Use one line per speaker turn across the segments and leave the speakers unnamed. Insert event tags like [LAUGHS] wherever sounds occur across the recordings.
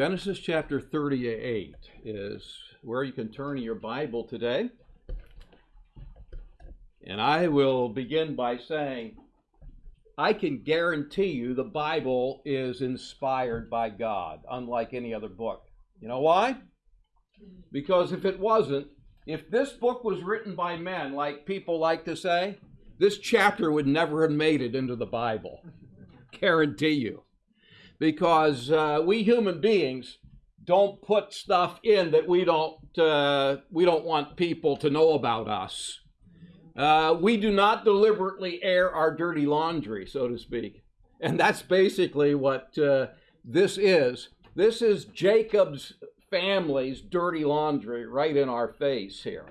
Genesis chapter 38 is where you can turn your Bible today. And I will begin by saying, I can guarantee you the Bible is inspired by God, unlike any other book. You know why? Because if it wasn't, if this book was written by men, like people like to say, this chapter would never have made it into the Bible. Guarantee you because uh, we human beings don't put stuff in that we don't uh, we don't want people to know about us. Uh, we do not deliberately air our dirty laundry, so to speak, and that's basically what uh, this is. This is Jacob's family's dirty laundry right in our face here.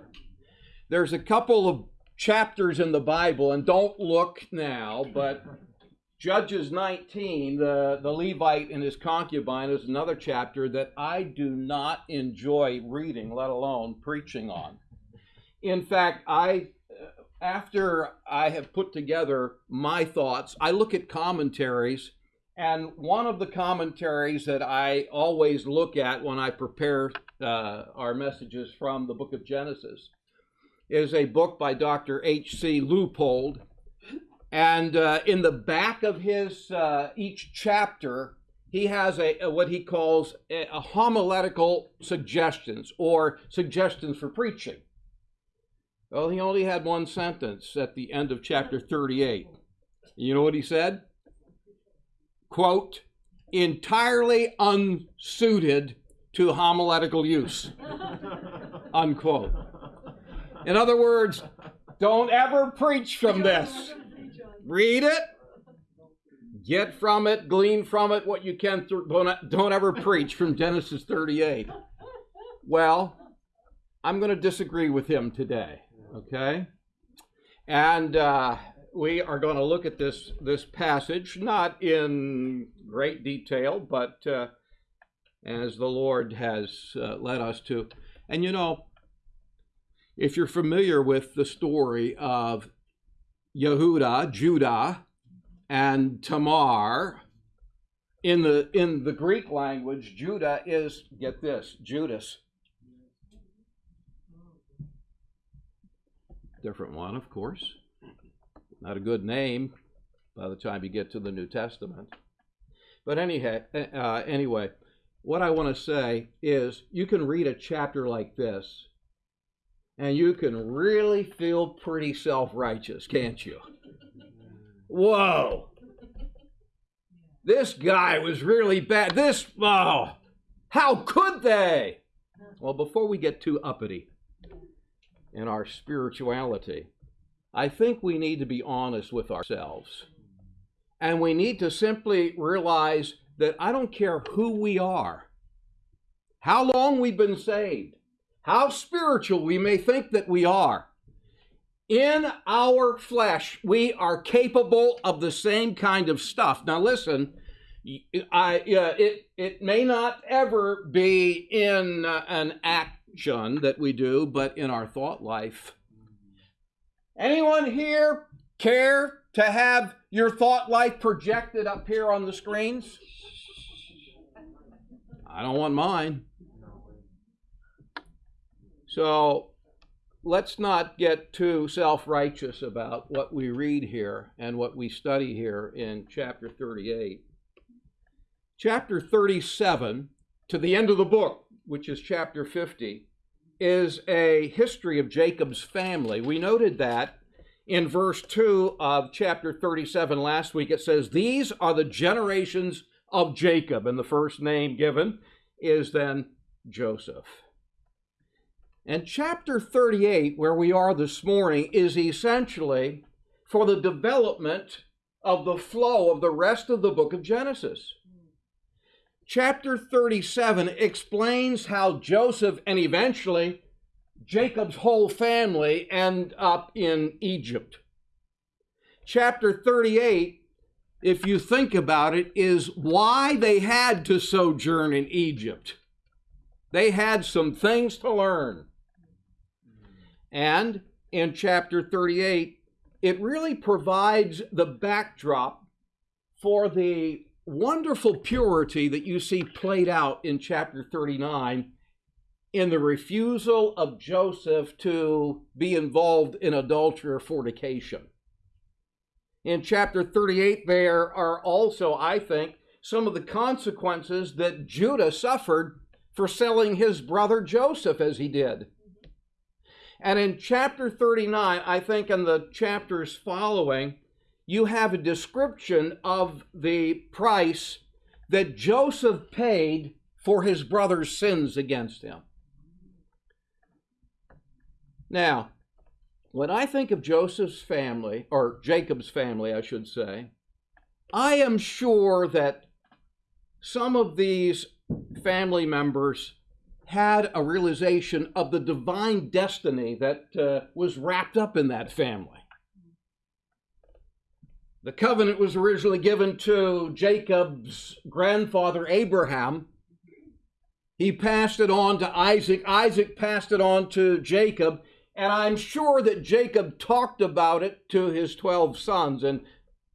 There's a couple of chapters in the Bible, and don't look now, but Judges 19, the, the Levite and his concubine, is another chapter that I do not enjoy reading, let alone preaching on. In fact, I after I have put together my thoughts, I look at commentaries, and one of the commentaries that I always look at when I prepare uh, our messages from the book of Genesis is a book by Dr. H.C. Leupold and uh, in the back of his uh, each chapter, he has a, a what he calls a, a, homiletical suggestions or suggestions for preaching. Well, he only had one sentence at the end of chapter 38. You know what he said? Quote, entirely unsuited to homiletical use. Unquote. In other words, don't ever preach from this. Read it. Get from it, glean from it what you can. Don't, don't ever preach from Genesis 38. Well, I'm going to disagree with him today, okay? And uh, we are going to look at this, this passage, not in great detail, but uh, as the Lord has uh, led us to. And you know, if you're familiar with the story of Yehuda, Judah, and Tamar. In the in the Greek language, Judah is get this, Judas. Different one, of course. Not a good name by the time you get to the New Testament. But anyhow, uh, anyway, what I want to say is you can read a chapter like this and you can really feel pretty self righteous, can't you? Whoa. This guy was really bad. This, oh, how could they? Well, before we get too uppity in our spirituality, I think we need to be honest with ourselves. And we need to simply realize that I don't care who we are, how long we've been saved, how spiritual we may think that we are, in our flesh, we are capable of the same kind of stuff. Now, listen, I, uh, it, it may not ever be in uh, an action that we do, but in our thought life. Anyone here care to have your thought life projected up here on the screens? I don't want mine. So let's not get too self righteous about what we read here and what we study here in chapter 38. Chapter 37, to the end of the book, which is chapter 50, is a history of Jacob's family. We noted that in verse 2 of chapter 37 last week. It says, These are the generations of Jacob, and the first name given is then Joseph. And chapter 38, where we are this morning, is essentially for the development of the flow of the rest of the book of Genesis. Chapter 37 explains how Joseph and eventually Jacob's whole family end up in Egypt. Chapter 38, if you think about it, is why they had to sojourn in Egypt. They had some things to learn. And in chapter 38, it really provides the backdrop for the wonderful purity that you see played out in chapter 39 in the refusal of Joseph to be involved in adultery or fornication. In chapter 38, there are also, I think, some of the consequences that Judah suffered for selling his brother Joseph as he did. And in chapter 39, I think in the chapters following, you have a description of the price that Joseph paid for his brother's sins against him. Now, when I think of Joseph's family, or Jacob's family, I should say, I am sure that some of these family members had a realization of the divine destiny that uh, was wrapped up in that family. The covenant was originally given to Jacob's grandfather Abraham. He passed it on to Isaac. Isaac passed it on to Jacob. And I'm sure that Jacob talked about it to his 12 sons and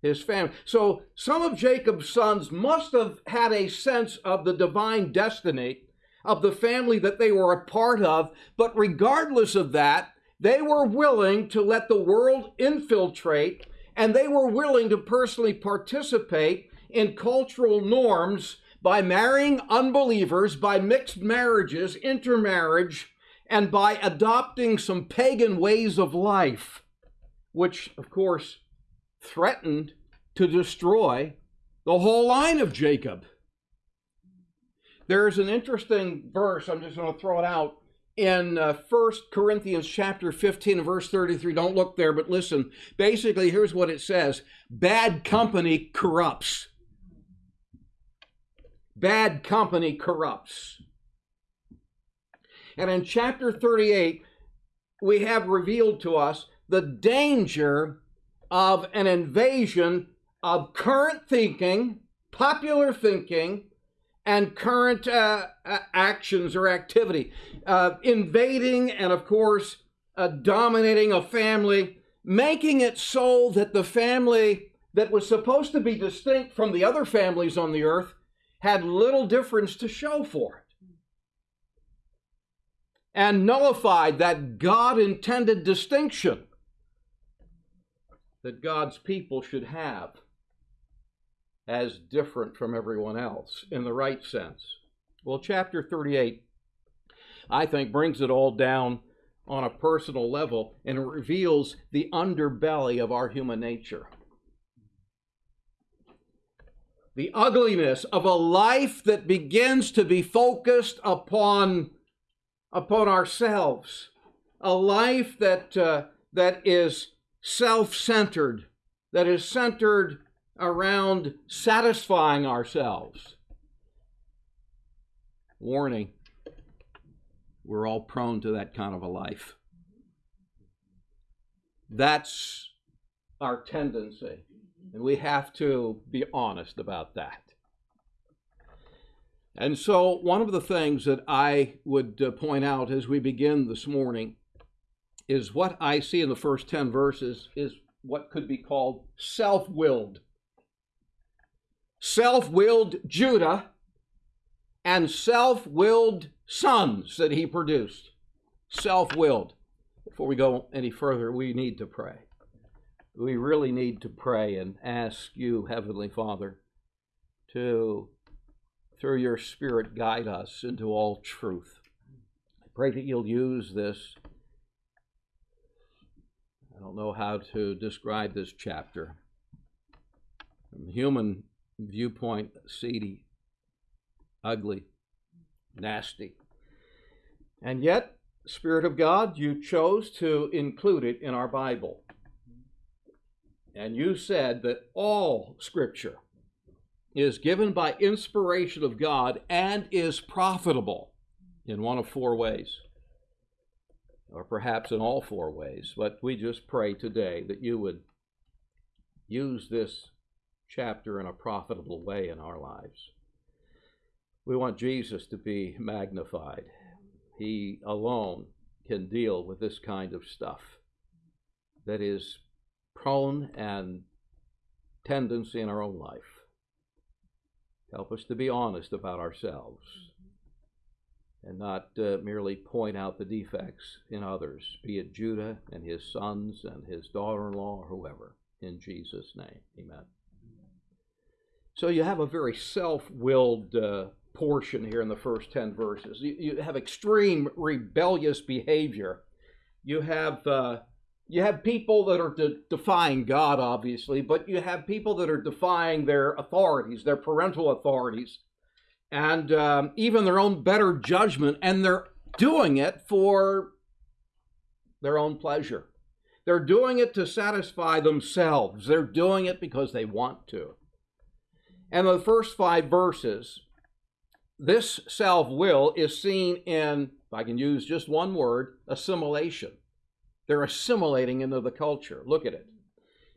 his family. So some of Jacob's sons must have had a sense of the divine destiny of the family that they were a part of. But regardless of that, they were willing to let the world infiltrate and they were willing to personally participate in cultural norms by marrying unbelievers, by mixed marriages, intermarriage, and by adopting some pagan ways of life, which, of course, threatened to destroy the whole line of Jacob. There's an interesting verse, I'm just going to throw it out, in uh, 1 Corinthians chapter 15 verse 33. Don't look there, but listen. Basically, here's what it says Bad company corrupts. Bad company corrupts. And in chapter 38, we have revealed to us the danger of an invasion of current thinking, popular thinking, and current uh, actions or activity. Uh, invading and, of course, uh, dominating a family, making it so that the family that was supposed to be distinct from the other families on the earth had little difference to show for it and nullified that God intended distinction that God's people should have as different from everyone else in the right sense. Well, chapter 38, I think, brings it all down on a personal level and reveals the underbelly of our human nature. The ugliness of a life that begins to be focused upon upon ourselves, a life that, uh, that is self centered, that is centered around satisfying ourselves. Warning we're all prone to that kind of a life. That's our tendency, and we have to be honest about that. And so, one of the things that I would uh, point out as we begin this morning is what I see in the first 10 verses is what could be called self willed. Self willed Judah and self willed sons that he produced. Self willed. Before we go any further, we need to pray. We really need to pray and ask you, Heavenly Father, to through your Spirit, guide us into all truth. I pray that you'll use this. I don't know how to describe this chapter. From human viewpoint, seedy, ugly, nasty. And yet, Spirit of God, you chose to include it in our Bible. And you said that all Scripture is given by inspiration of God and is profitable in one of four ways, or perhaps in all four ways. But we just pray today that you would use this chapter in a profitable way in our lives. We want Jesus to be magnified. He alone can deal with this kind of stuff that is prone and tendency in our own life. Help us to be honest about ourselves and not uh, merely point out the defects in others, be it Judah and his sons and his daughter in law or whoever. In Jesus' name, amen. So you have a very self willed uh, portion here in the first 10 verses. You, you have extreme rebellious behavior. You have. Uh, you have people that are de- defying God, obviously, but you have people that are defying their authorities, their parental authorities, and um, even their own better judgment, and they're doing it for their own pleasure. They're doing it to satisfy themselves. They're doing it because they want to. And the first five verses, this self will is seen in, if I can use just one word, assimilation. They're assimilating into the culture. Look at it.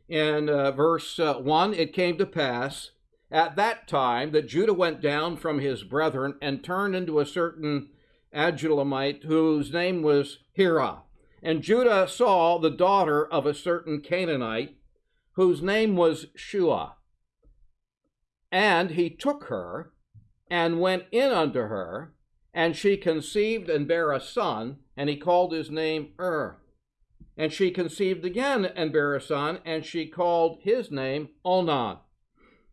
In uh, verse uh, 1, it came to pass at that time that Judah went down from his brethren and turned into a certain Adullamite whose name was Hira. And Judah saw the daughter of a certain Canaanite whose name was Shua. And he took her and went in unto her, and she conceived and bare a son, and he called his name Ur. And she conceived again and bare a son, and she called his name Onan.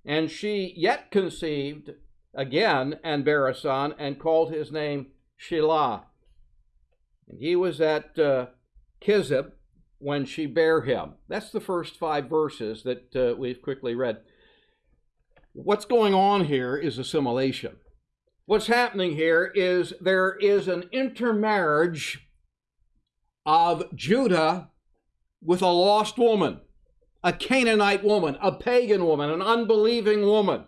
And she yet conceived again and bare a son, and called his name Shelah. And he was at uh, Chezib when she bare him. That's the first five verses that uh, we've quickly read. What's going on here is assimilation. What's happening here is there is an intermarriage of Judah with a lost woman, a Canaanite woman, a pagan woman, an unbelieving woman.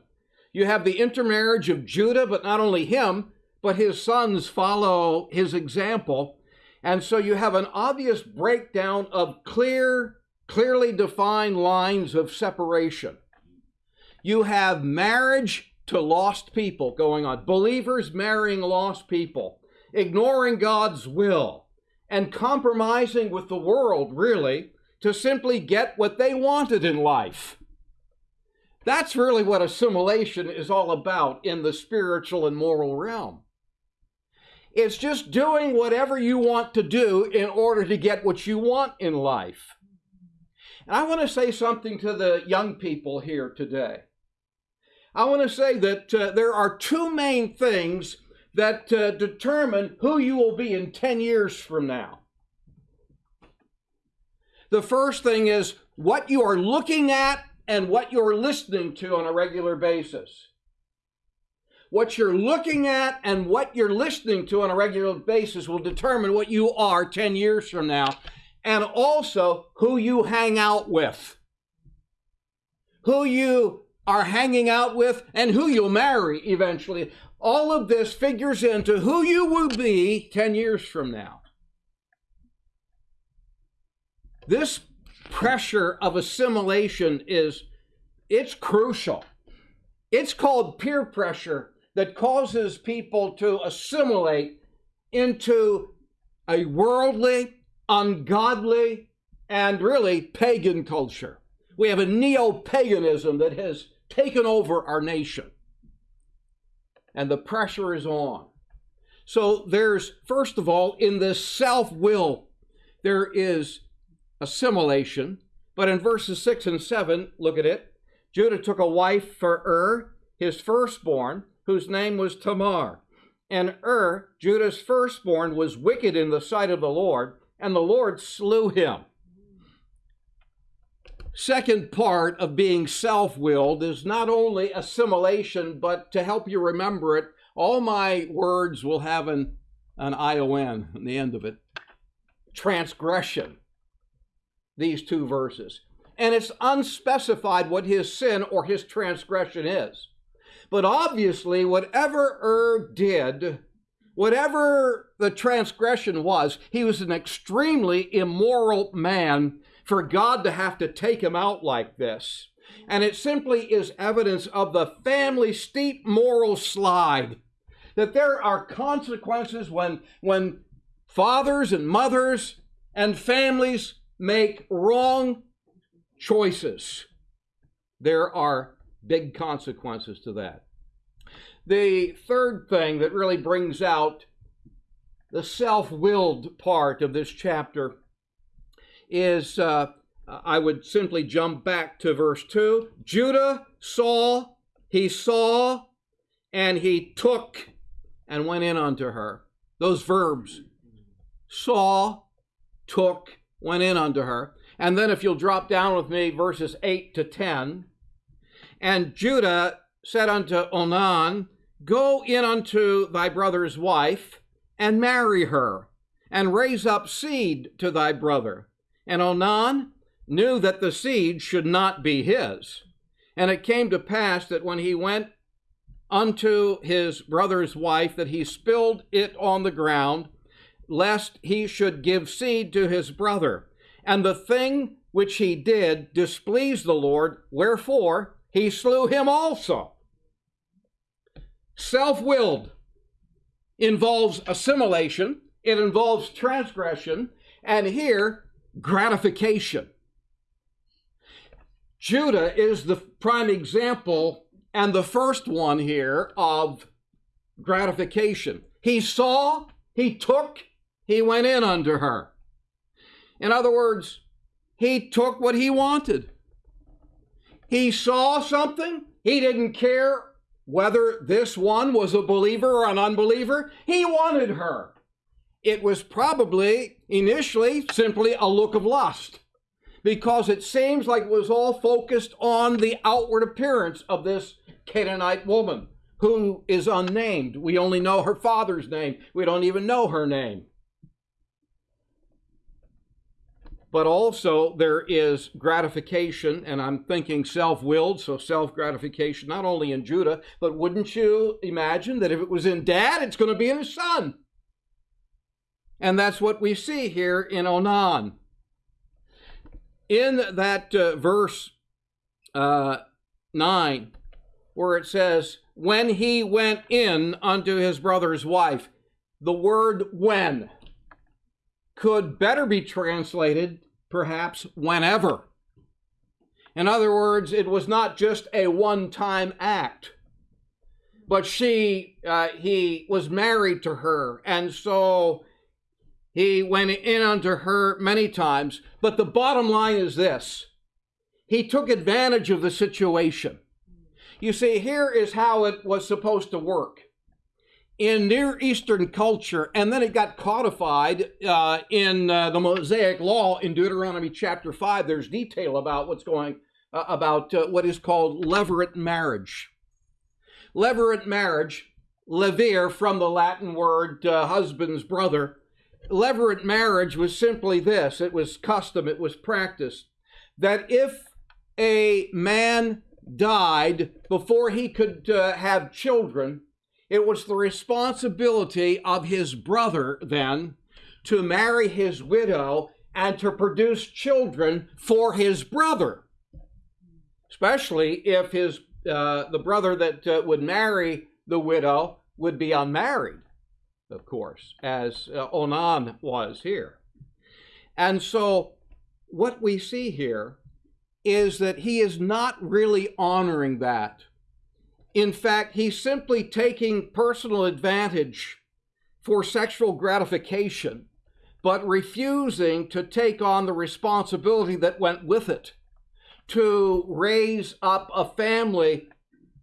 You have the intermarriage of Judah, but not only him, but his sons follow his example. And so you have an obvious breakdown of clear, clearly defined lines of separation. You have marriage to lost people going on, believers marrying lost people, ignoring God's will and compromising with the world, really, to simply get what they wanted in life. That's really what assimilation is all about in the spiritual and moral realm. It's just doing whatever you want to do in order to get what you want in life. And I want to say something to the young people here today. I want to say that uh, there are two main things that uh, determine who you will be in 10 years from now. The first thing is what you are looking at and what you're listening to on a regular basis. What you're looking at and what you're listening to on a regular basis will determine what you are 10 years from now, and also who you hang out with. Who you are hanging out with and who you'll marry eventually all of this figures into who you will be 10 years from now. This pressure of assimilation is it's crucial. It's called peer pressure that causes people to assimilate into a worldly, ungodly, and really pagan culture. We have a neo paganism that has taken over our nation and the pressure is on. So there's, first of all, in this self will, there is assimilation. But in verses 6 and 7, look at it. Judah took a wife for Ur, his firstborn, whose name was Tamar. And Ur, Judah's firstborn, was wicked in the sight of the Lord, and the Lord slew him second part of being self willed is not only assimilation, but to help you remember it, all my words will have an, an ION on the end of it transgression. These two verses. And it's unspecified what his sin or his transgression is. But obviously, whatever Ur did, whatever the transgression was, he was an extremely immoral man for God to have to take him out like this. And it simply is evidence of the family steep moral slide. That there are consequences when, when fathers and mothers and families make wrong choices. There are big consequences to that. The third thing that really brings out the self willed part of this chapter is uh, I would simply jump back to verse 2. Judah saw, he saw, and he took and went in unto her. Those verbs saw, took, went in unto her. And then if you'll drop down with me, verses 8 to 10. And Judah said unto Onan, Go in unto thy brother's wife, and marry her, and raise up seed to thy brother. And Onan knew that the seed should not be his. And it came to pass that when he went unto his brother's wife, that he spilled it on the ground, lest he should give seed to his brother. And the thing which he did displeased the Lord, wherefore he slew him also. Self willed involves assimilation, it involves transgression, and here, gratification. Judah is the prime example and the first one here of gratification. He saw, he took, he went in under her. In other words, he took what he wanted. He saw something, he didn't care whether this one was a believer or an unbeliever. He wanted her. It was probably initially simply a look of lust because it seems like it was all focused on the outward appearance of this Canaanite woman who is unnamed. We only know her father's name, we don't even know her name. But also, there is gratification, and I'm thinking self willed, so self gratification, not only in Judah, but wouldn't you imagine that if it was in dad, it's going to be in his son? And that's what we see here in Onan in that uh, verse uh, 9, where it says, When he went in unto his brother's wife, the word when could better be translated, perhaps, whenever. In other words, it was not just a one time act, but she, uh, he was married to her, and so he went in unto her many times. But the bottom line is this he took advantage of the situation. You see, here is how it was supposed to work. In Near Eastern culture, and then it got codified uh, in uh, the Mosaic Law in Deuteronomy chapter 5, there's detail about what's going, uh, about uh, what is called levirate marriage. Levirate marriage, levir from the Latin word uh, husband's brother, levirate marriage was simply this. It was custom, it was practice, that if a man died before he could uh, have children, it was the responsibility of his brother then to marry his widow and to produce children for his brother. Especially if his uh, the brother that uh, would marry the widow would be unmarried of course, as uh, Onan was here. And so, what we see here is that he is not really honoring that. In fact, he's simply taking personal advantage for sexual gratification, but refusing to take on the responsibility that went with it to raise up a family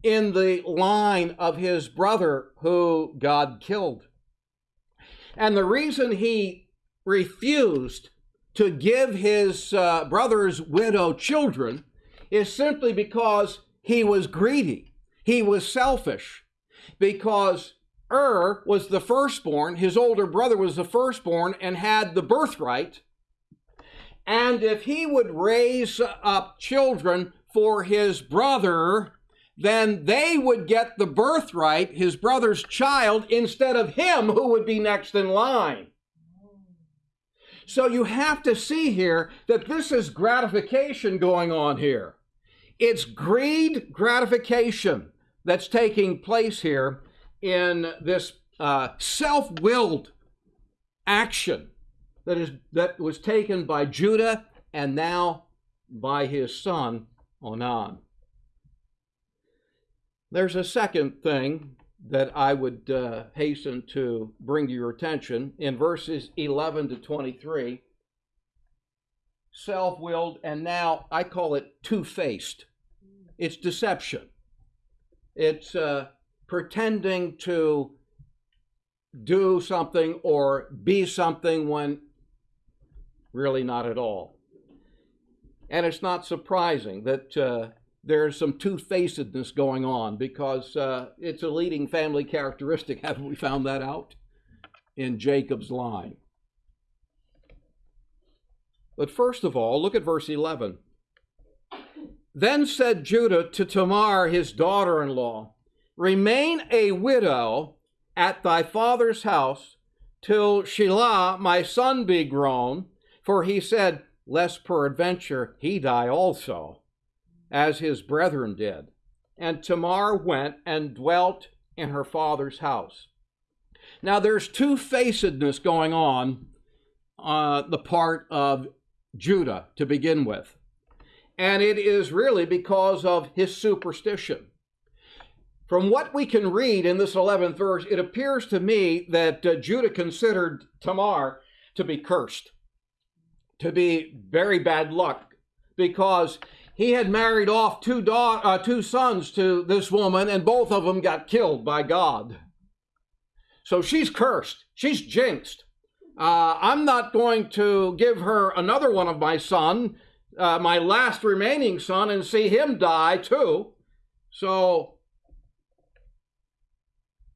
in the line of his brother who God killed. And the reason he refused to give his uh, brother's widow children is simply because he was greedy. He was selfish. Because Ur was the firstborn, his older brother was the firstborn and had the birthright. And if he would raise up children for his brother, then they would get the birthright, his brother's child, instead of him who would be next in line. So you have to see here that this is gratification going on here. It's greed gratification that's taking place here in this uh, self-willed action that is that was taken by Judah and now by his son Onan. There's a second thing that I would uh, hasten to bring to your attention in verses 11 to 23. Self willed, and now I call it two faced. It's deception. It's uh, pretending to do something or be something when really not at all. And it's not surprising that uh, there's some two-facedness going on because uh, it's a leading family characteristic. [LAUGHS] Haven't we found that out in Jacob's line? But first of all, look at verse 11. Then said Judah to Tamar, his daughter in law, Remain a widow at thy father's house till Shelah my son be grown, for he said, Lest peradventure he die also as his brethren did. And Tamar went and dwelt in her father's house. Now there's two facedness going on uh, the part of Judah to begin with. And it is really because of his superstition. From what we can read in this 11th verse, it appears to me that uh, Judah considered Tamar to be cursed, to be very bad luck, because he had married off two, uh, two sons to this woman, and both of them got killed by God. So she's cursed. She's jinxed. Uh, I'm not going to give her another one of my son, uh, my last remaining son, and see him die too. So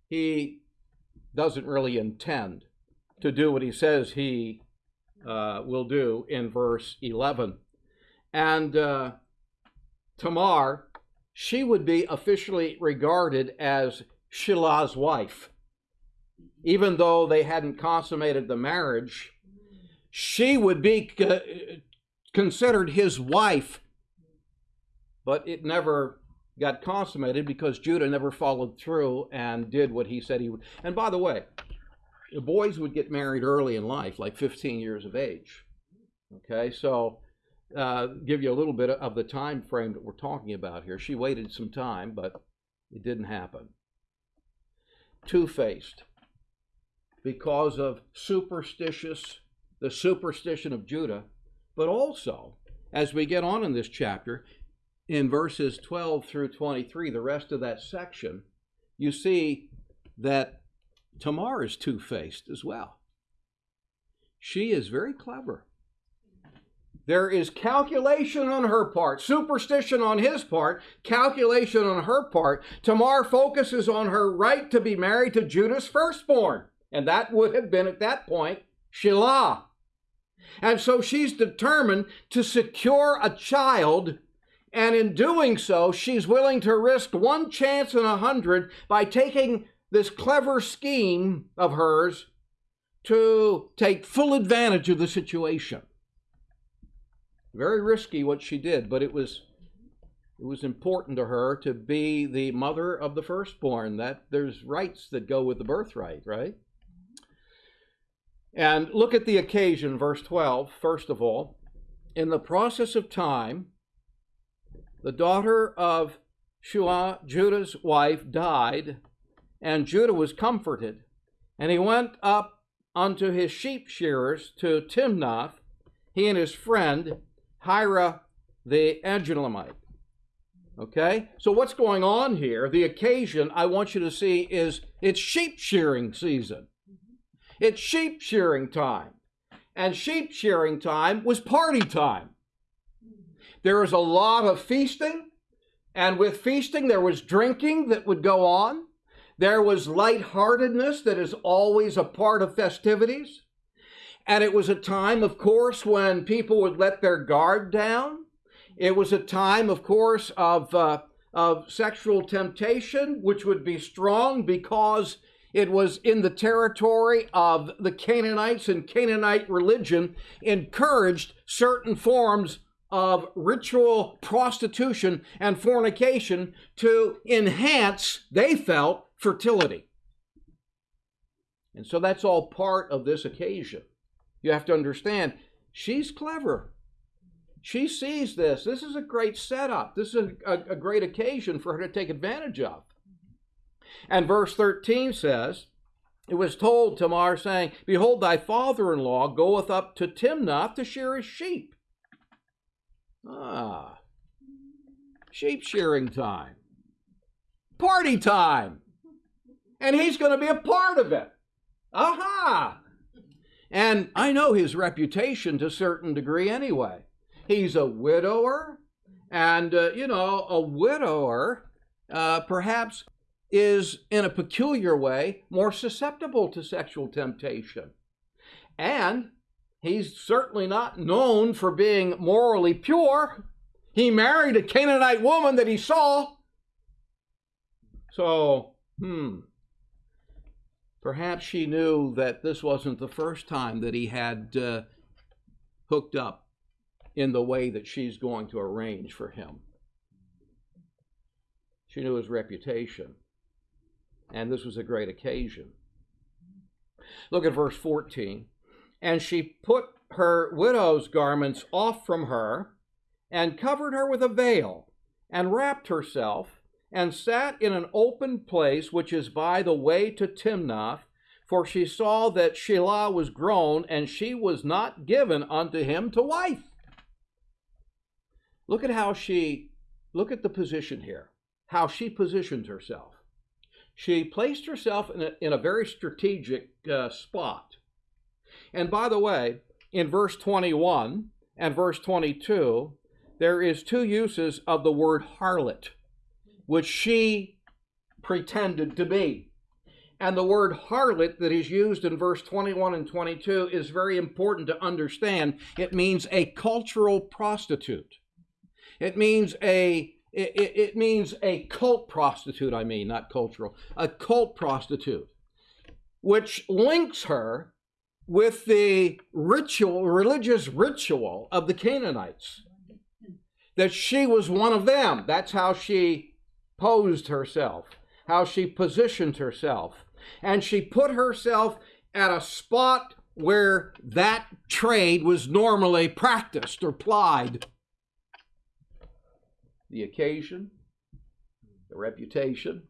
he doesn't really intend to do what he says he uh, will do in verse 11. And uh, Tamar, she would be officially regarded as Shelah's wife. Even though they hadn't consummated the marriage, she would be uh, considered his wife. But it never got consummated because Judah never followed through and did what he said he would. And by the way, the boys would get married early in life, like 15 years of age. Okay, so uh, give you a little bit of the time frame that we're talking about here. She waited some time, but it didn't happen. Two faced because of superstitious, the superstition of Judah, but also as we get on in this chapter, in verses 12 through 23, the rest of that section, you see that Tamar is two faced as well. She is very clever. There is calculation on her part, superstition on his part, calculation on her part. Tamar focuses on her right to be married to Judah's firstborn. And that would have been at that point Shelah. And so she's determined to secure a child. And in doing so, she's willing to risk one chance in a hundred by taking this clever scheme of hers to take full advantage of the situation. Very risky what she did, but it was it was important to her to be the mother of the firstborn. That there's rights that go with the birthright, right? And look at the occasion, verse 12, first of all. In the process of time, the daughter of Shua, Judah's wife, died, and Judah was comforted. And he went up unto his sheep shearers to Timnath, he and his friend, Hira the Adullamite. Okay? So what's going on here? The occasion I want you to see is it's sheep shearing season. It's sheep shearing time. And sheep shearing time was party time. There was a lot of feasting, and with feasting there was drinking that would go on. There was lightheartedness that is always a part of festivities. And it was a time, of course, when people would let their guard down. It was a time, of course, of, uh, of sexual temptation, which would be strong because it was in the territory of the Canaanites, and Canaanite religion encouraged certain forms of ritual prostitution and fornication to enhance, they felt, fertility. And so that's all part of this occasion. You have to understand, she's clever. she sees this. This is a great setup. This is a, a, a great occasion for her to take advantage of. And verse 13 says, It was told Tamar, saying, Behold, thy father in law goeth up to Timnath to shear his sheep. Ah, sheep shearing time, party time. And he's going to be a part of it. Aha! And I know his reputation to a certain degree anyway. He's a widower, and, uh, you know, a widower uh, perhaps is in a peculiar way more susceptible to sexual temptation. And he's certainly not known for being morally pure. He married a Canaanite woman that he saw. So, hmm, perhaps she knew that this wasn't the first time that he had uh, hooked up in the way that she's going to arrange for him. She knew his reputation and this was a great occasion. Look at verse 14. And she put her widow's garments off from her, and covered her with a veil, and wrapped herself, and sat in an open place which is by the way to Timnath, for she saw that Shelah was grown, and she was not given unto him to wife. Look at how she, look at the position here, how she positioned herself she placed herself in a, in a very strategic uh, spot. And by the way, in verse 21 and verse 22, there is two uses of the word harlot, which she pretended to be. And the word harlot that is used in verse 21 and 22 is very important to understand. It means a cultural prostitute. It means a it, it, it means a cult prostitute, I mean, not cultural, a cult prostitute, which links her with the ritual, religious ritual of the Canaanites. That she was one of them. That's how she posed herself, how she positioned herself. And she put herself at a spot where that trade was normally practiced or plied the occasion, the reputation,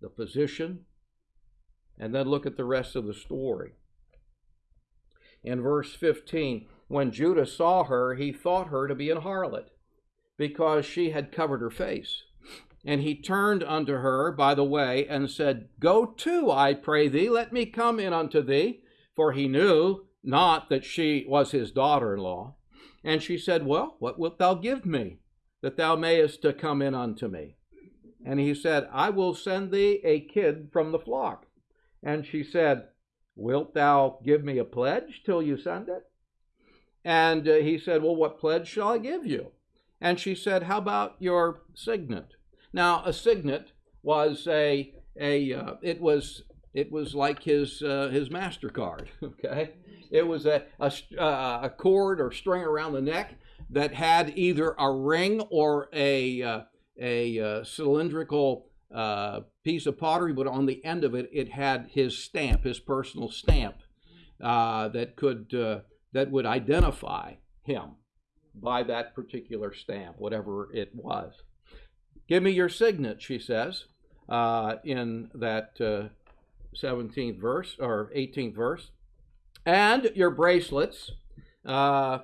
the position, and then look at the rest of the story. In verse 15, when Judah saw her, he thought her to be an harlot, because she had covered her face. And he turned unto her by the way and said, Go to, I pray thee, let me come in unto thee. For he knew not that she was his daughter in law. And she said, Well, what wilt thou give me? that thou mayest to come in unto me. And he said, I will send thee a kid from the flock. And she said, Wilt thou give me a pledge till you send it? And uh, he said, Well, what pledge shall I give you? And she said, How about your signet? Now, a signet was a a uh, it was it was like his uh, his Mastercard. [LAUGHS] Okay, it was a, a uh, a cord or string around the neck that had either a ring or a, uh, a uh, cylindrical uh, piece of pottery, but on the end of it, it had his stamp, his personal stamp, uh, that could uh, that would identify him by that particular stamp, whatever it was. Give me your signet, she says, uh, in that uh, 17th verse or 18th verse, and your bracelets, uh,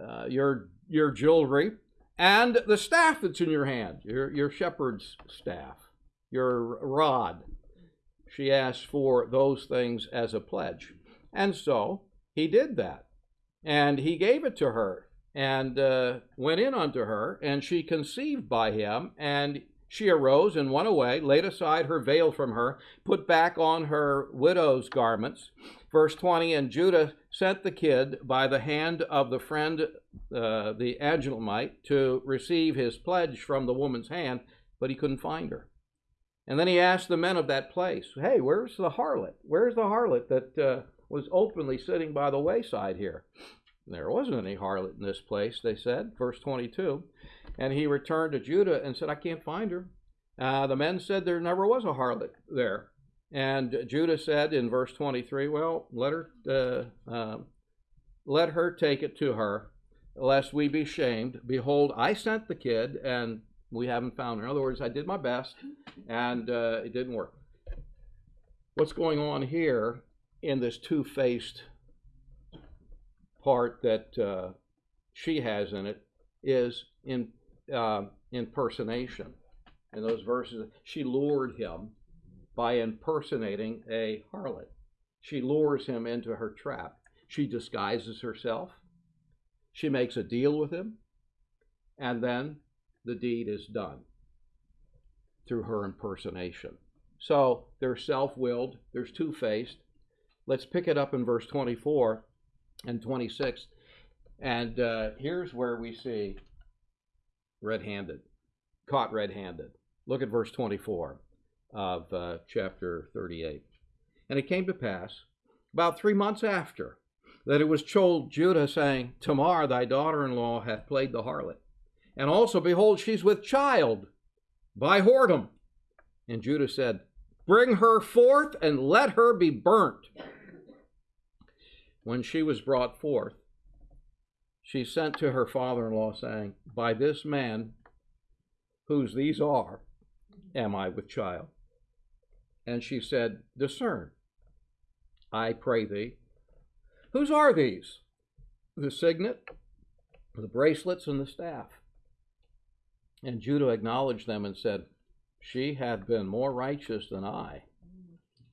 uh, your your jewelry, and the staff that's in your hand, your, your shepherd's staff, your rod. She asked for those things as a pledge. And so he did that. And he gave it to her and uh, went in unto her, and she conceived by him. And she arose and went away, laid aside her veil from her, put back on her widow's garments. Verse 20 And Judah sent the kid by the hand of the friend, uh, the Adullamite, to receive his pledge from the woman's hand, but he couldn't find her. And then he asked the men of that place, Hey, where's the harlot? Where's the harlot that uh, was openly sitting by the wayside here? There wasn't any harlot in this place, they said. Verse 22. And he returned to Judah and said, I can't find her. Uh, the men said there never was a harlot there. And Judah said in verse 23, Well, let her, uh, uh, let her take it to her, lest we be shamed. Behold, I sent the kid, and we haven't found her. In other words, I did my best, and uh, it didn't work. What's going on here in this two faced part that uh, she has in it is in uh, impersonation. In those verses, she lured him by impersonating a harlot. She lures him into her trap. She disguises herself. She makes a deal with him. And then the deed is done through her impersonation. So they're self willed, there's two faced. Let's pick it up in verse 24 and 26. And uh, here's where we see red handed, caught red handed. Look at verse 24 of uh, chapter 38. And it came to pass, about three months after, that it was told Judah, saying, Tamar, thy daughter in law, hath played the harlot. And also, behold, she's with child by whoredom. And Judah said, Bring her forth and let her be burnt. When she was brought forth, she sent to her father in law, saying, By this man, whose these are, am I with child. And she said, Discern, I pray thee. Whose are these? The signet, the bracelets, and the staff. And Judah acknowledged them and said, She hath been more righteous than I,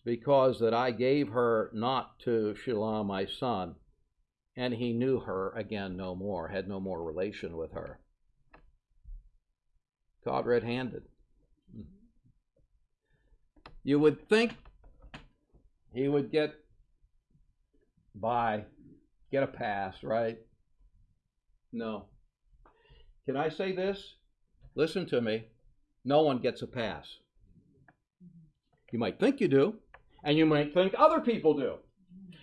because that I gave her not to Shelah my son, and he knew her again no more, had no more relation with her. Caught red handed. You would think he would get by, get a pass, right? No. Can I say this? Listen to me. No one gets a pass. You might think you do, and you might think other people do.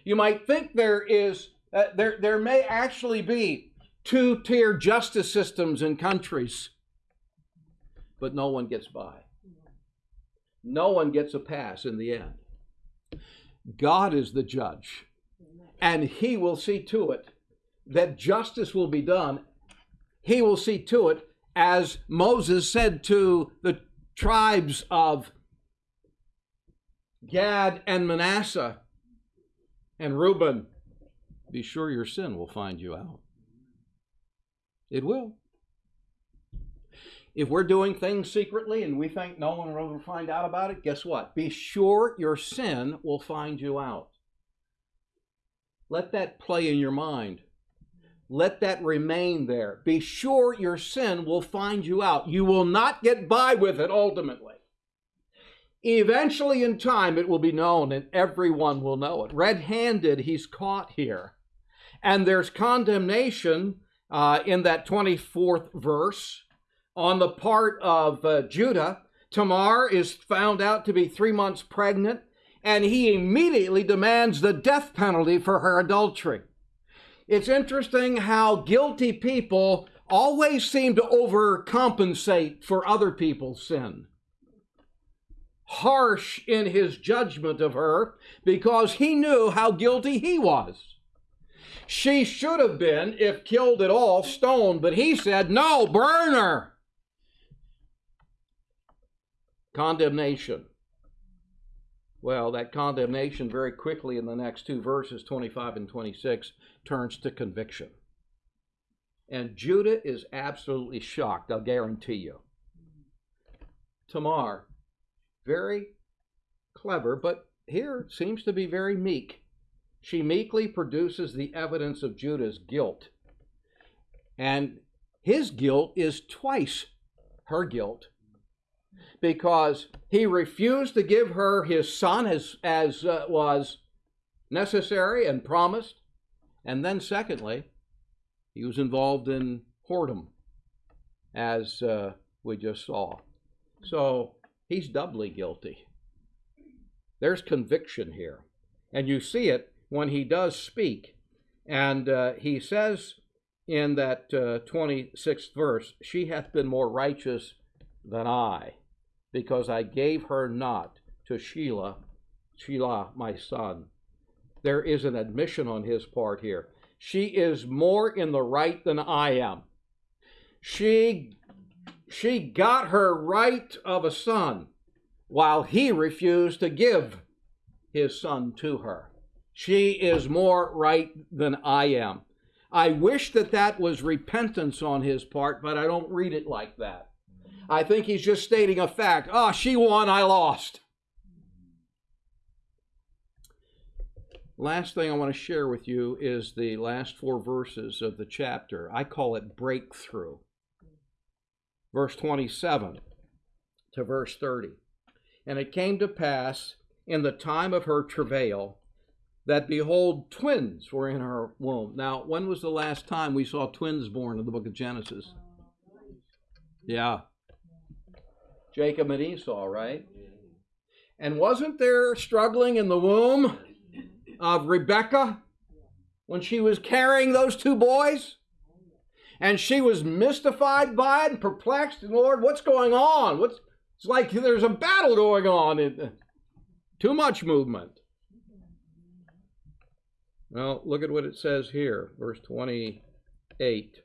You might think there is, uh, there, there may actually be two tier justice systems in countries, but no one gets by. No one gets a pass in the end. God is the judge, and He will see to it that justice will be done. He will see to it, as Moses said to the tribes of Gad and Manasseh and Reuben be sure your sin will find you out. It will. If we're doing things secretly and we think no one will ever find out about it, guess what? Be sure your sin will find you out. Let that play in your mind. Let that remain there. Be sure your sin will find you out. You will not get by with it ultimately. Eventually, in time, it will be known and everyone will know it. Red handed, he's caught here. And there's condemnation uh, in that 24th verse on the part of uh, Judah. Tamar is found out to be three months pregnant, and he immediately demands the death penalty for her adultery. It's interesting how guilty people always seem to overcompensate for other people's sin. Harsh in his judgment of her because he knew how guilty he was. She should have been, if killed at all, stoned, but he said, No, burn her. Condemnation. Well, that condemnation very quickly in the next two verses, 25 and 26, turns to conviction. And Judah is absolutely shocked, I'll guarantee you. Tamar, very clever, but here seems to be very meek. She meekly produces the evidence of Judah's guilt. And his guilt is twice her guilt because he refused to give her his son as, as uh, was necessary and promised. And then, secondly, he was involved in whoredom, as uh, we just saw. So he's doubly guilty. There's conviction here. And you see it when he does speak. And uh, he says in that uh, 26th verse, She hath been more righteous than I because I gave her not to Shelah, Shelah, my son. There is an admission on his part here. she is more in the right than I am. She she got her right of a son while he refused to give his son to her. She is more right than I am. I wish that that was repentance on his part, but I don't read it like that. I think he's just stating a fact. Ah, oh, she won, I lost. Last thing I want to share with you is the last four verses of the chapter. I call it breakthrough. Verse 27 to verse 30. And it came to pass in the time of her travail that behold, twins were in her womb. Now, when was the last time we saw twins born in the book of Genesis? Yeah. Jacob and Esau, right? And wasn't there struggling in the womb of Rebecca when she was carrying those two boys? And she was mystified by it and perplexed. And Lord, what's going on? What's it's like there's a battle going on. Too much movement. Well, look at what it says here, verse 28.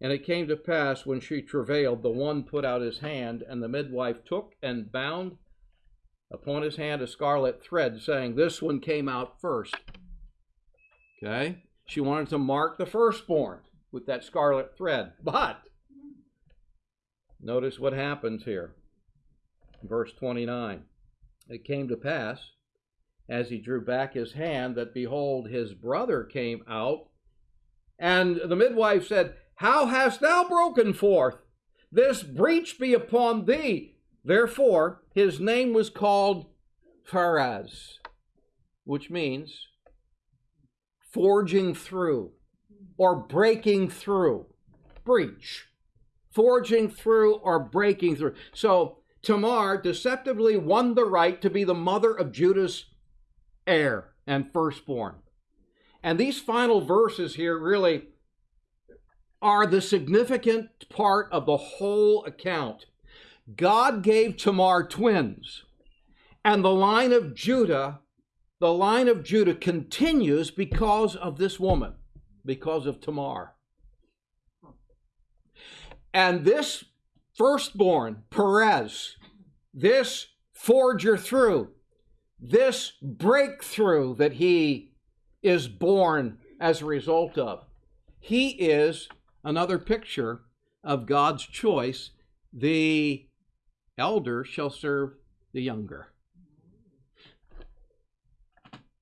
And it came to pass when she travailed, the one put out his hand, and the midwife took and bound upon his hand a scarlet thread, saying, This one came out first. Okay? She wanted to mark the firstborn with that scarlet thread. But notice what happens here. Verse 29. It came to pass as he drew back his hand that behold, his brother came out. And the midwife said, How hast thou broken forth? This breach be upon thee. Therefore, his name was called Pharez, which means forging through or breaking through. Breach. Forging through or breaking through. So Tamar deceptively won the right to be the mother of Judah's heir and firstborn. And these final verses here really are the significant part of the whole account. God gave Tamar twins, and the line of Judah, the line of Judah continues because of this woman, because of Tamar. And this firstborn, Perez, this forger through, this breakthrough that he is born as a result of. He is another picture of God's choice. The elder shall serve the younger.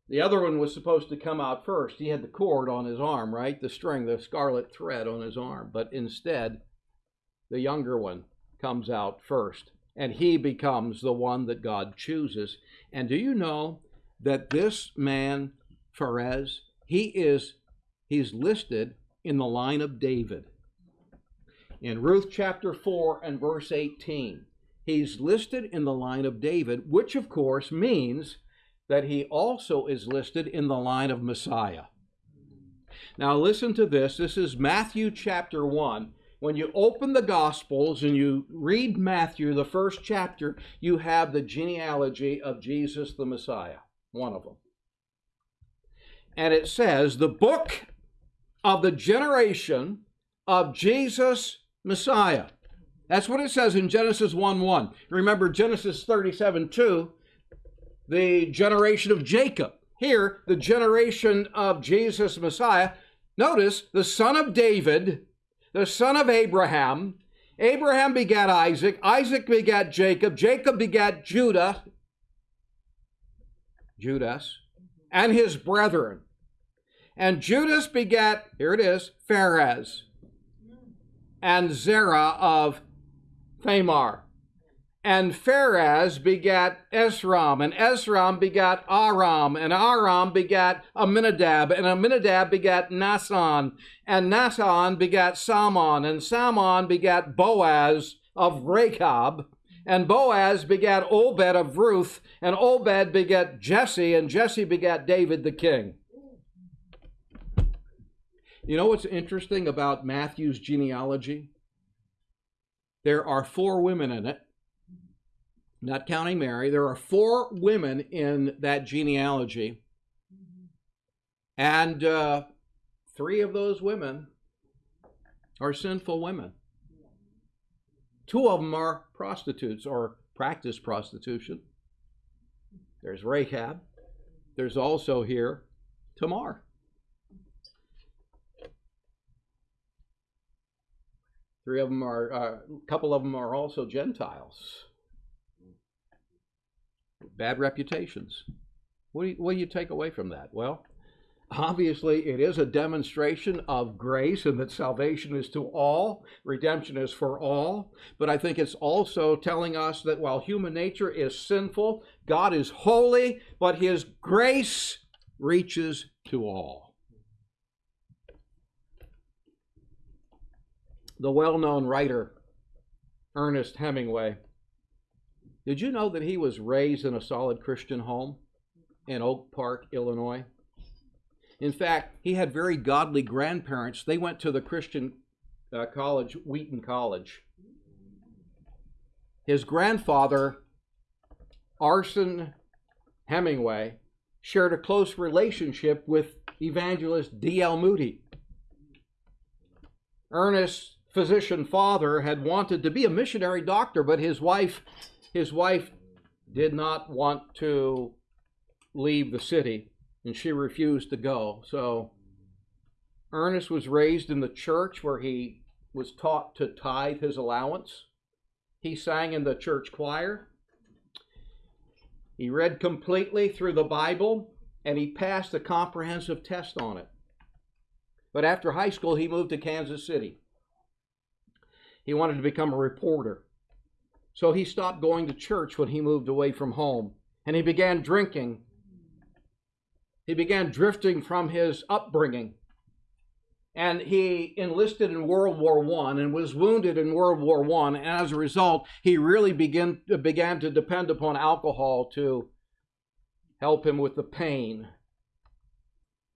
The other one was supposed to come out first. He had the cord on his arm, right? The string, the scarlet thread on his arm. But instead, the younger one comes out first and he becomes the one that God chooses. And do you know that this man, Pharez, he is he's listed in the line of David. In Ruth chapter 4 and verse 18, he's listed in the line of David, which of course means that he also is listed in the line of Messiah. Now listen to this. This is Matthew chapter 1 when you open the Gospels and you read Matthew, the first chapter, you have the genealogy of Jesus the Messiah, one of them. And it says, the book of the generation of Jesus Messiah. That's what it says in Genesis 1 1. Remember Genesis 37 2, the generation of Jacob. Here, the generation of Jesus Messiah. Notice the son of David the son of Abraham. Abraham begat Isaac. Isaac begat Jacob. Jacob begat Judah, Judas, and his brethren. And Judas begat, here it is, Pharez, and Zerah of Thamar. And Pharez begat Esrom, and Esrom begat Aram, and Aram begat Amminadab, and Amminadab begat Naasson, and Naasson begat Salmon, and Salmon begat Boaz of Rachab, and Boaz begat Obed of Ruth, and Obed begat Jesse, and Jesse begat David the king. You know what's interesting about Matthew's genealogy? There are four women in it not counting Mary. There are four women in that genealogy. And uh, three of those women are sinful women. Two of them are prostitutes or practice prostitution. There's Rahab. There's also here Tamar. Three of them are, uh, a couple of them are also Gentiles. Bad reputations. What do, you, what do you take away from that? Well, obviously, it is a demonstration of grace and that salvation is to all, redemption is for all. But I think it's also telling us that while human nature is sinful, God is holy, but his grace reaches to all. the well known writer Ernest Hemingway. Did you know that he was raised in a solid Christian home in Oak Park, Illinois? In fact, he had very godly grandparents. They went to the Christian uh, college, Wheaton College. His grandfather, Anson Hemingway, shared a close relationship with evangelist D.L. Moody. Ernest physician father had wanted to be a missionary doctor, but his wife, his wife did not want to leave the city, and she refused to go. So Ernest was raised in the church where he was taught to tithe his allowance. He sang in the church choir. He read completely through the Bible and he passed a comprehensive test on it. But after high school, he moved to Kansas City. He wanted to become a reporter. So he stopped going to church when he moved away from home and he began drinking. He began drifting from his upbringing. And he enlisted in World War I and was wounded in World War I. And as a result, he really began, began to depend upon alcohol to help him with the pain.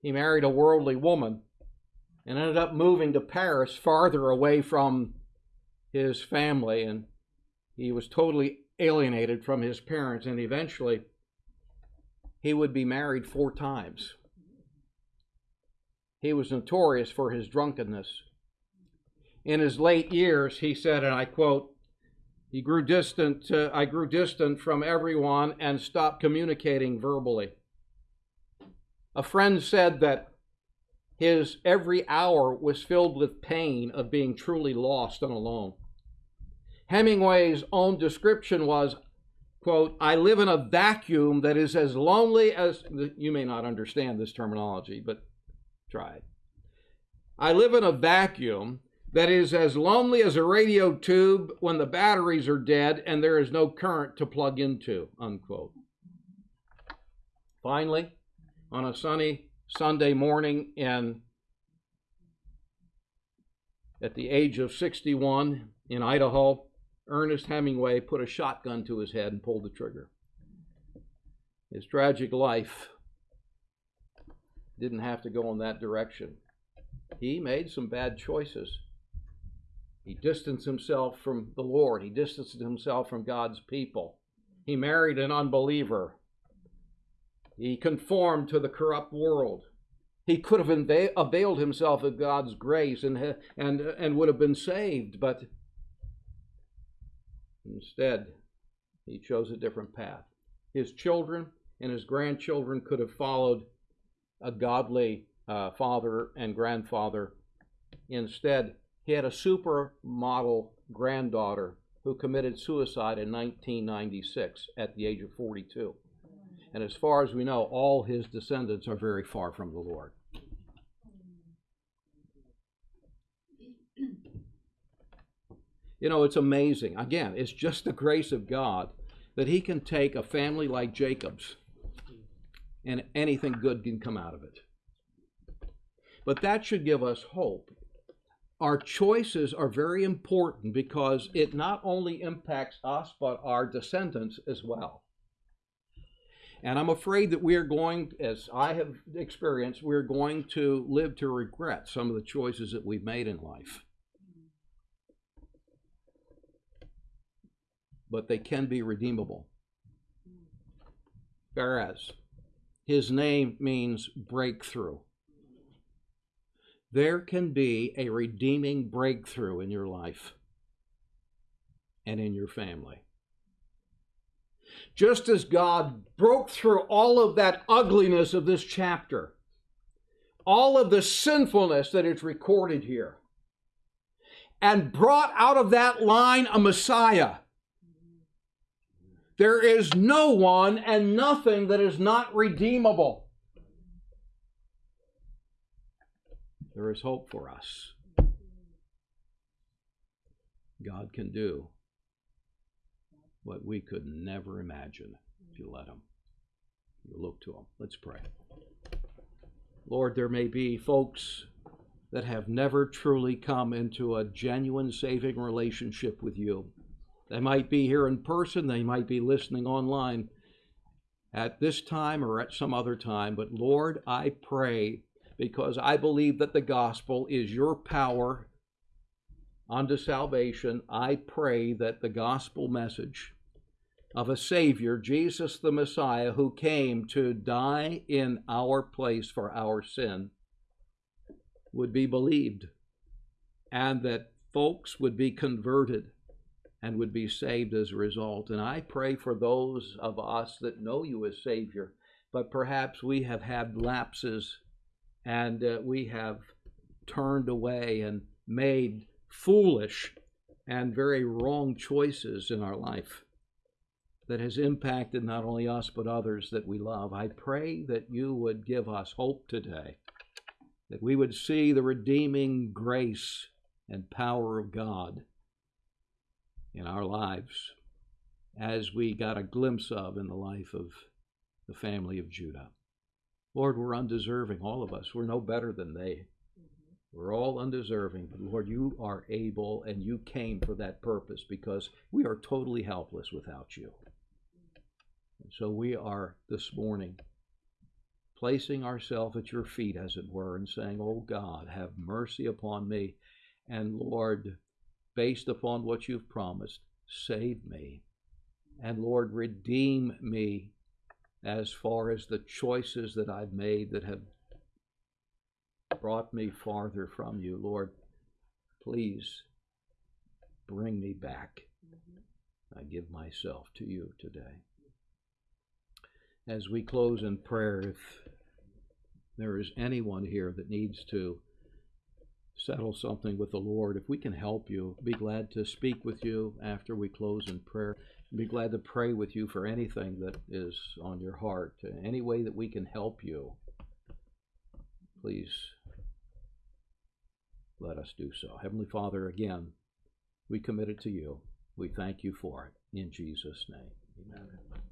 He married a worldly woman and ended up moving to Paris, farther away from his family, and he was totally alienated from his parents, and eventually he would be married four times. He was notorious for his drunkenness. In his late years, he said, and I quote, he grew distant, uh, I grew distant from everyone and stopped communicating verbally. A friend said that his every hour was filled with pain of being truly lost and alone. Hemingway's own description was, quote, I live in a vacuum that is as lonely as, you may not understand this terminology, but try it. I live in a vacuum that is as lonely as a radio tube when the batteries are dead and there is no current to plug into, unquote. Finally, on a sunny Sunday morning in at the age of 61 in Idaho, Ernest Hemingway put a shotgun to his head and pulled the trigger. His tragic life didn't have to go in that direction. He made some bad choices. He distanced himself from the Lord, he distanced himself from God's people. He married an unbeliever. He conformed to the corrupt world. He could have availed himself of God's grace and, and, and would have been saved, but instead, he chose a different path. His children and his grandchildren could have followed a godly uh, father and grandfather. Instead, he had a supermodel granddaughter who committed suicide in 1996 at the age of 42. And as far as we know, all his descendants are very far from the Lord. You know, it's amazing. Again, it's just the grace of God that He can take a family like Jacob's and anything good can come out of it. But that should give us hope. Our choices are very important because it not only impacts us, but our descendants as well. And I'm afraid that we are going, as I have experienced, we're going to live to regret some of the choices that we've made in life. But they can be redeemable. Hmm. Pharez his name means breakthrough. there can be a redeeming breakthrough in your life and in your family. Just as God broke through all of that ugliness of this chapter, all of the sinfulness that is recorded here, and brought out of that line a Messiah. There is no one and nothing that is not redeemable. There is hope for us. God can do what we could never imagine if you let Him. You look to Him. Let's pray. Lord, there may be folks that have never truly come into a genuine saving relationship with you. They might be here in person, they might be listening online at this time or at some other time, but Lord, I pray because I believe that the gospel is your power unto salvation. I pray that the gospel message of a Savior, Jesus the Messiah, who came to die in our place for our sin, would be believed and that folks would be converted and would be saved as a result. And I pray for those of us that know you as Savior, but perhaps we have had lapses and uh, we have turned away and made foolish and very wrong choices in our life that has impacted not only us but others that we love. I pray that you would give us hope today that we would see the redeeming grace and power of God in our lives as we got a glimpse of in the life of the family of Judah. Lord, we're undeserving, all of us. We're no better than they. Mm-hmm. We're all undeserving, but Lord, you are able and you came for that purpose because we are totally helpless without you. And so we are this morning placing ourselves at your feet, as it were, and saying, Oh God, have mercy upon me. And Lord, based upon what you've promised, save me. And Lord, redeem me as far as the choices that I've made that have brought me farther from you. Lord, please bring me back. Mm-hmm. I give myself to you today. As we close in prayer, if there is anyone here that needs to settle something with the Lord, if we can help you, be glad to speak with you after we close in prayer. Be glad to pray with you for anything that is on your heart. Any way that we can help you, please let us do so. Heavenly Father, again, we commit it to you. We thank you for it. In Jesus' name, amen.